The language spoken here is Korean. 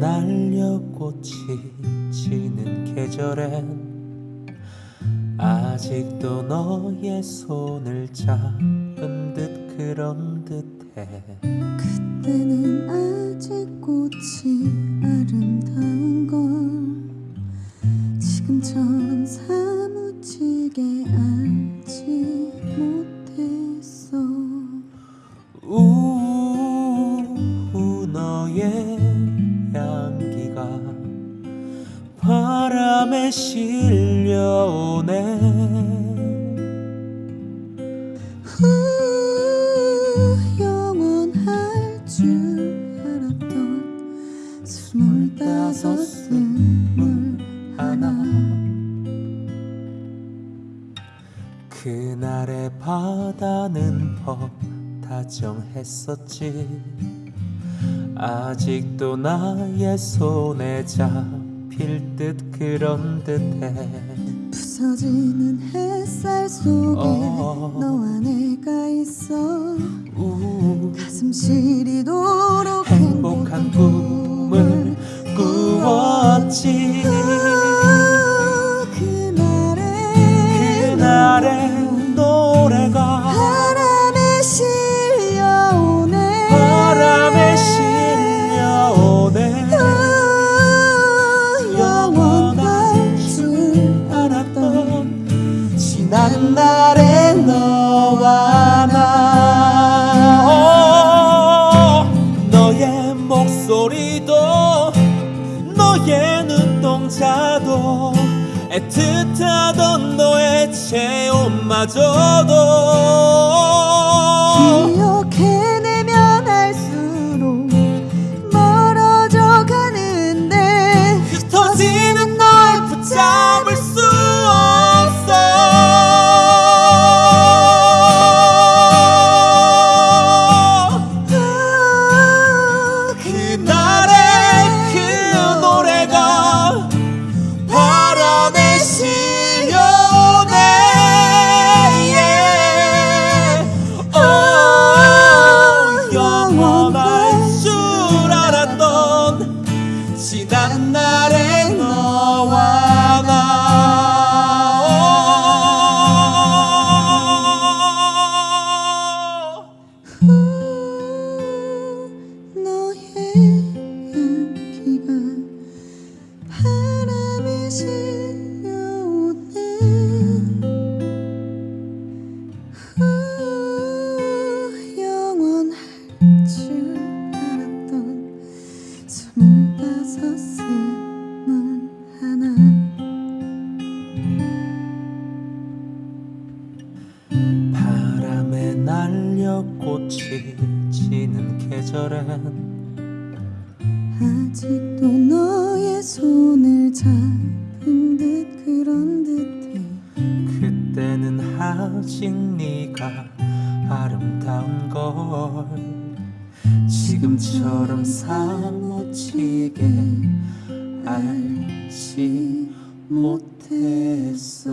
날려꽃이 지는 계절엔 아직도 너의 손을 잡은 듯 그런 듯해. 그때는 아직 꽃이 아름다운 걸 지금처럼 사무치게 알지 못했어. 우우 너의 바람에 실려오네. 후, 영원할 줄 알았던 스물다섯 스물 하나 그날의 바다는 법 다정했었지. 아직도 나의 손에 잡 힐 듯 그런 듯해. 부서지는 햇살 속에 어. 너와 내가 있어. 우. 가슴 시리도 지난 날의 너와 나. 너의 목소리도 너의 눈동자도 애틋하던 너의 체온마저도 지난 날의 너와 나 너의 향기가 바람에 실려오네 날려 꽃이 지는 계절엔 아직도 너의 손을 잡은 듯 그런 듯해. 그때는 아직 네가 아름다운 걸 지금처럼 사무치게 알지 못했어